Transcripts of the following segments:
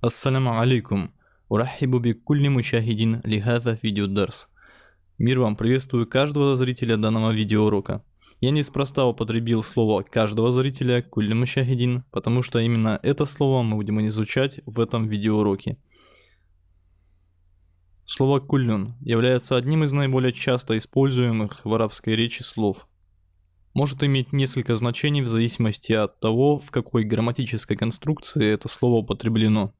Ассаляму алейкум. Урахибу бикулли мушахидин лихаза видеодарс. Мир вам, приветствую каждого зрителя данного видеоурока. Я неспроста употребил слово каждого зрителя кулли мушахидин, потому что именно это слово мы будем изучать в этом видеоуроке. Слово куллюн является одним из наиболее часто используемых в арабской речи слов. Может иметь несколько значений в зависимости от того, в какой грамматической конструкции это слово употреблено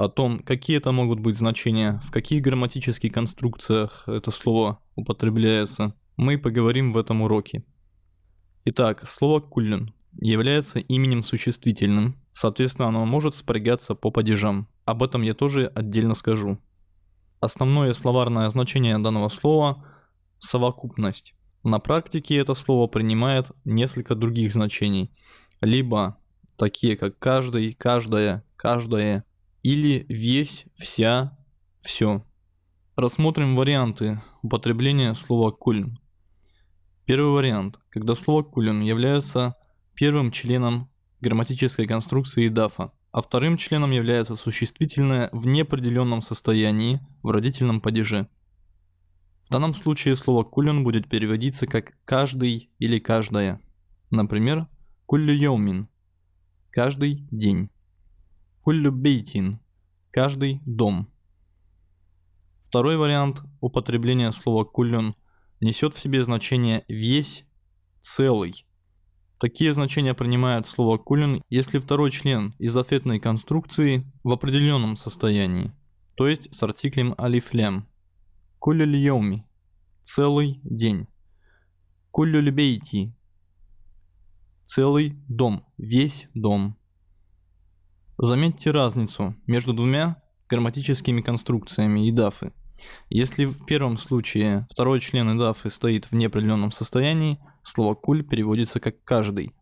о том, какие это могут быть значения, в каких грамматических конструкциях это слово употребляется, мы поговорим в этом уроке. Итак, слово «куллен» является именем существительным, соответственно оно может спрягаться по падежам. Об этом я тоже отдельно скажу. Основное словарное значение данного слова – совокупность. На практике это слово принимает несколько других значений. Либо такие как каждый, каждая, каждое, или весь, вся, все. Рассмотрим варианты употребления слова кулин. Первый вариант, когда слово кулин является первым членом грамматической конструкции дафа, а вторым членом является существительное в неопределенном состоянии в родительном падеже. В данном случае слово кулин будет переводиться как каждый или каждая. Например, куллю каждый день. Куллю бейтин – каждый дом. Второй вариант употребления слова куллюн несет в себе значение весь, целый. Такие значения принимает слово кулюн, если второй член из ответной конструкции в определенном состоянии, то есть с артиклем алифлем. Куллюль йоми – целый день. Куллюль бейти – целый дом, весь дом. Заметьте разницу между двумя грамматическими конструкциями идафы. Если в первом случае второй член идафы стоит в неопределенном состоянии, слово куль переводится как каждый.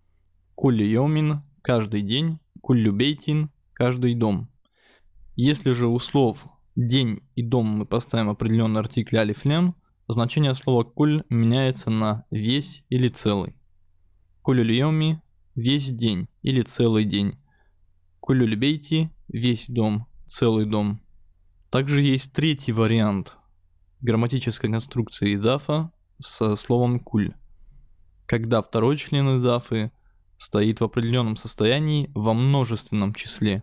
Куль йомин – каждый день, куль любейтин – каждый дом. Если же у слов день и дом мы поставим определенный артикль алиф лям, значение слова куль меняется на весь или целый. Куль весь день или целый день. Кулюльбейти – весь дом, целый дом. Также есть третий вариант грамматической конструкции идафа со словом куль. Когда второй член идафы стоит в определенном состоянии во множественном числе.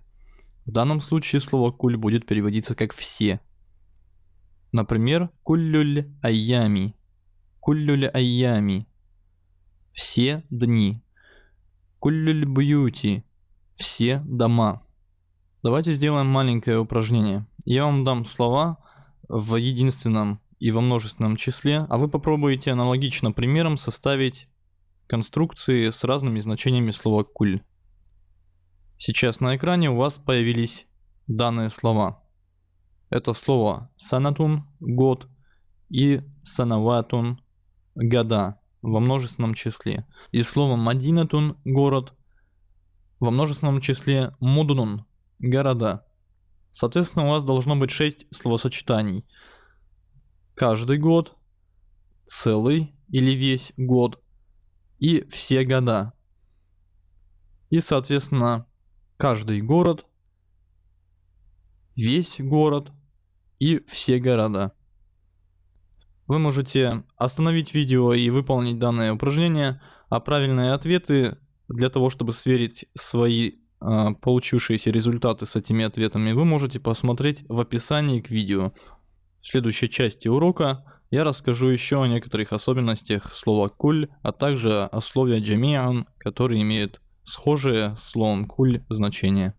В данном случае слово куль будет переводиться как все. Например, куллюль айями. Куллюль айями. Все дни. Куллюль бьюти все дома. Давайте сделаем маленькое упражнение. Я вам дам слова в единственном и во множественном числе, а вы попробуете аналогично примером составить конструкции с разными значениями слова «куль». Сейчас на экране у вас появились данные слова. Это слово «санатун» – год и «санаватун» – года во множественном числе. И слово «мадинатун» – город – во множественном числе мудунун – города. Соответственно, у вас должно быть 6 словосочетаний. Каждый год, целый или весь год и все года. И, соответственно, каждый город, весь город и все города. Вы можете остановить видео и выполнить данное упражнение, а правильные ответы для того, чтобы сверить свои э, получившиеся результаты с этими ответами, вы можете посмотреть в описании к видео. В следующей части урока я расскажу еще о некоторых особенностях слова «куль», а также о слове «джамиан», который имеет схожее с словом «куль» значение.